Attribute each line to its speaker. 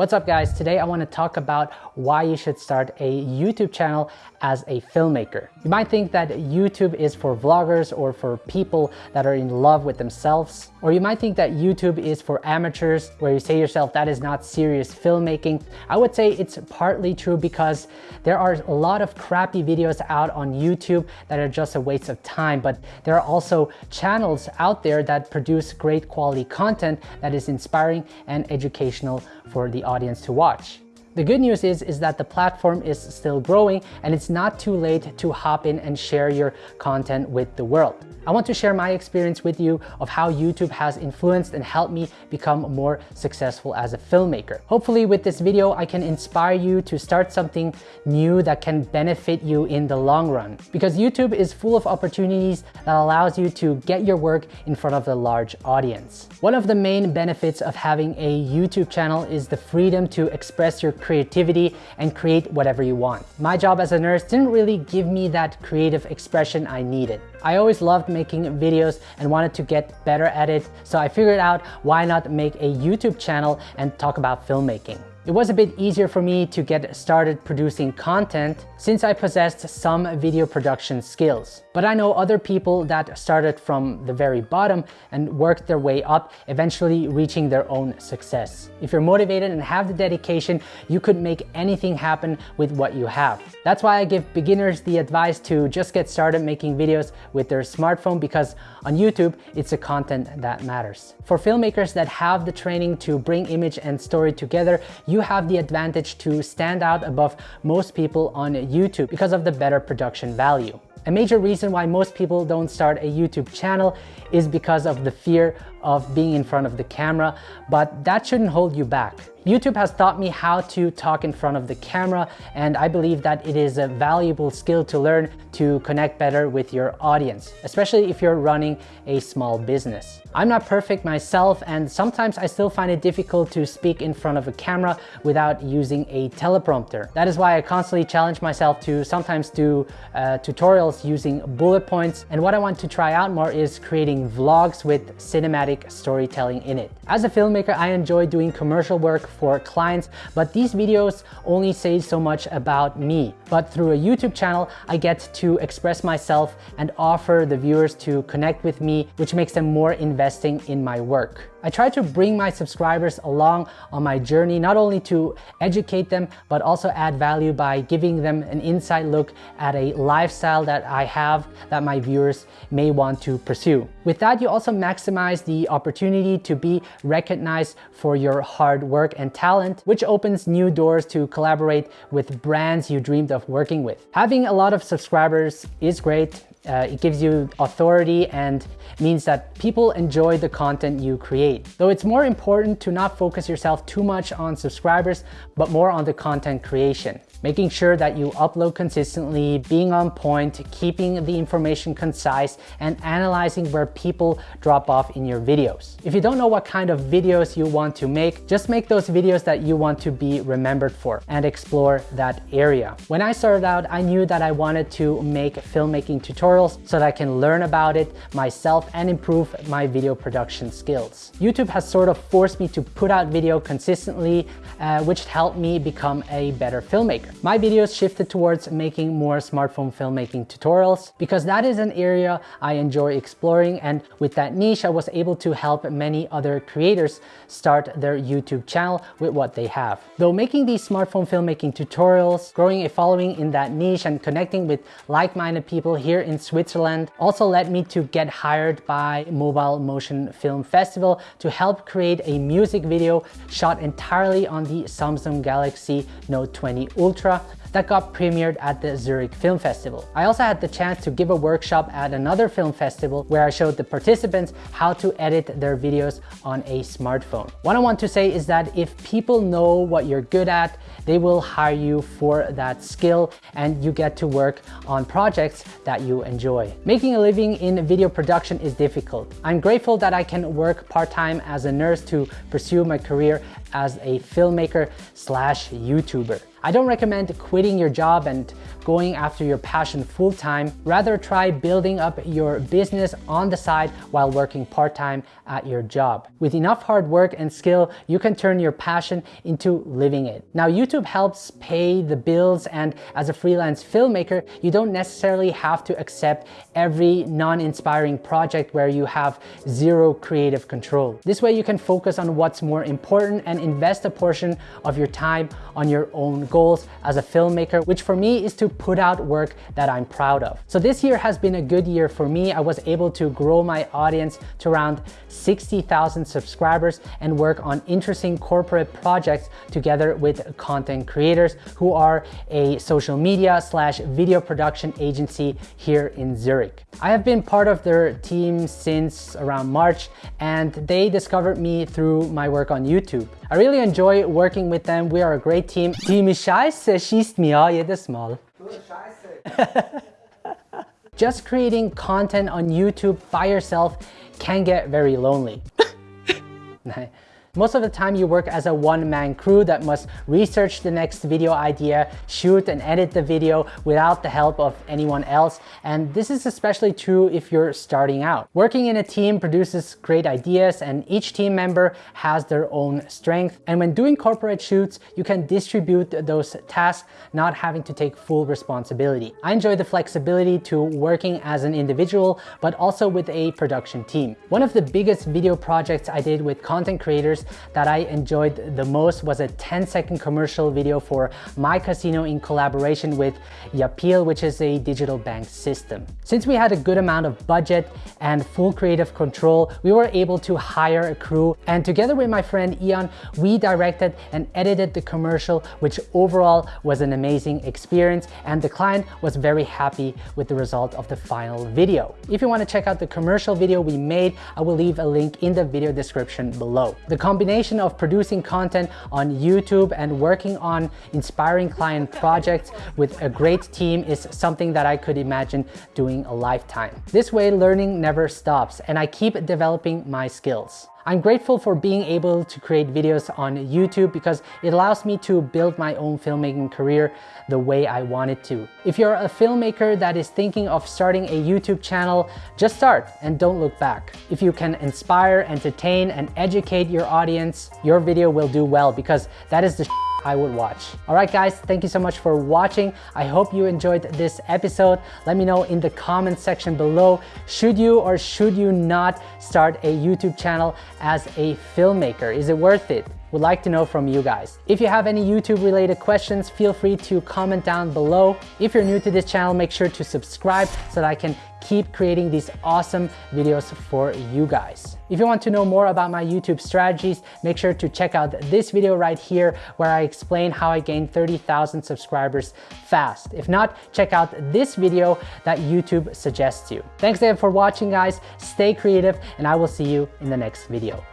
Speaker 1: What's up guys? Today I want to talk about why you should start a YouTube channel as a filmmaker. You might think that YouTube is for vloggers or for people that are in love with themselves. Or you might think that YouTube is for amateurs where you say yourself that is not serious filmmaking. I would say it's partly true because there are a lot of crappy videos out on YouTube that are just a waste of time. But there are also channels out there that produce great quality content that is inspiring and educational for the audience to watch. The good news is, is that the platform is still growing and it's not too late to hop in and share your content with the world. I want to share my experience with you of how YouTube has influenced and helped me become more successful as a filmmaker. Hopefully with this video, I can inspire you to start something new that can benefit you in the long run. Because YouTube is full of opportunities that allows you to get your work in front of a large audience. One of the main benefits of having a YouTube channel is the freedom to express your creativity and create whatever you want. My job as a nurse didn't really give me that creative expression I needed. I always loved making videos and wanted to get better at it, so I figured out why not make a YouTube channel and talk about filmmaking. It was a bit easier for me to get started producing content since I possessed some video production skills. But I know other people that started from the very bottom and worked their way up, eventually reaching their own success. If you're motivated and have the dedication, you could make anything happen with what you have. That's why I give beginners the advice to just get started making videos with their smartphone because on YouTube, it's the content that matters. For filmmakers that have the training to bring image and story together, you have the advantage to stand out above most people on YouTube because of the better production value. A major reason why most people don't start a YouTube channel is because of the fear of being in front of the camera, but that shouldn't hold you back. YouTube has taught me how to talk in front of the camera and I believe that it is a valuable skill to learn to connect better with your audience, especially if you're running a small business. I'm not perfect myself and sometimes I still find it difficult to speak in front of a camera without using a teleprompter. That is why I constantly challenge myself to sometimes do uh, tutorials using bullet points and what I want to try out more is creating vlogs with cinematic storytelling in it. As a filmmaker, I enjoy doing commercial work for clients, but these videos only say so much about me. But through a YouTube channel, I get to express myself and offer the viewers to connect with me, which makes them more investing in my work. I try to bring my subscribers along on my journey, not only to educate them, but also add value by giving them an inside look at a lifestyle that I have that my viewers may want to pursue. With that, you also maximize the opportunity to be recognized for your hard work and talent, which opens new doors to collaborate with brands you dreamed of working with. Having a lot of subscribers is great, uh, it gives you authority and means that people enjoy the content you create. Though it's more important to not focus yourself too much on subscribers, but more on the content creation making sure that you upload consistently, being on point, keeping the information concise, and analyzing where people drop off in your videos. If you don't know what kind of videos you want to make, just make those videos that you want to be remembered for and explore that area. When I started out, I knew that I wanted to make filmmaking tutorials so that I can learn about it myself and improve my video production skills. YouTube has sort of forced me to put out video consistently, uh, which helped me become a better filmmaker. My videos shifted towards making more smartphone filmmaking tutorials because that is an area I enjoy exploring and with that niche I was able to help many other creators start their YouTube channel with what they have. Though making these smartphone filmmaking tutorials, growing a following in that niche and connecting with like-minded people here in Switzerland also led me to get hired by Mobile Motion Film Festival to help create a music video shot entirely on the Samsung Galaxy Note 20 Ultra That got premiered at the Zurich Film Festival. I also had the chance to give a workshop at another film festival where I showed the participants how to edit their videos on a smartphone. What I want to say is that if people know what you're good at, they will hire you for that skill and you get to work on projects that you enjoy. Making a living in video production is difficult. I'm grateful that I can work part-time as a nurse to pursue my career as a filmmaker slash YouTuber. I don't recommend quitting your job and going after your passion full time. Rather try building up your business on the side while working part time at your job. With enough hard work and skill, you can turn your passion into living it. Now, YouTube helps pay the bills and as a freelance filmmaker, you don't necessarily have to accept every non-inspiring project where you have zero creative control. This way you can focus on what's more important and invest a portion of your time on your own goals as a filmmaker, which for me is to put out work that I'm proud of. So this year has been a good year for me. I was able to grow my audience to around 60,000 subscribers and work on interesting corporate projects together with content creators who are a social media slash video production agency here in Zurich. I have been part of their team since around March and they discovered me through my work on YouTube. I really enjoy working with them. We are a great team. Die Scheiße schießt mir jedes Mal. Just creating content on YouTube by yourself can get very lonely. Most of the time you work as a one-man crew that must research the next video idea, shoot and edit the video without the help of anyone else. And this is especially true if you're starting out. Working in a team produces great ideas and each team member has their own strength. And when doing corporate shoots, you can distribute those tasks, not having to take full responsibility. I enjoy the flexibility to working as an individual, but also with a production team. One of the biggest video projects I did with content creators that I enjoyed the most was a 10 second commercial video for My Casino in collaboration with Yapeal, which is a digital bank system. Since we had a good amount of budget and full creative control, we were able to hire a crew and together with my friend Ian, we directed and edited the commercial, which overall was an amazing experience and the client was very happy with the result of the final video. If you want to check out the commercial video we made, I will leave a link in the video description below. The combination of producing content on YouTube and working on inspiring client projects with a great team is something that I could imagine doing a lifetime. This way, learning never stops and I keep developing my skills. I'm grateful for being able to create videos on YouTube because it allows me to build my own filmmaking career the way I wanted to. If you're a filmmaker that is thinking of starting a YouTube channel, just start and don't look back. If you can inspire, entertain, and educate your audience, your video will do well because that is the I would watch. All right, guys, thank you so much for watching. I hope you enjoyed this episode. Let me know in the comment section below, should you or should you not start a YouTube channel as a filmmaker? Is it worth it? Would like to know from you guys. If you have any YouTube related questions, feel free to comment down below. If you're new to this channel, make sure to subscribe so that I can keep creating these awesome videos for you guys. If you want to know more about my YouTube strategies, make sure to check out this video right here where I explain how I gained 30,000 subscribers fast. If not, check out this video that YouTube suggests you. Thanks again for watching guys, stay creative, and I will see you in the next video.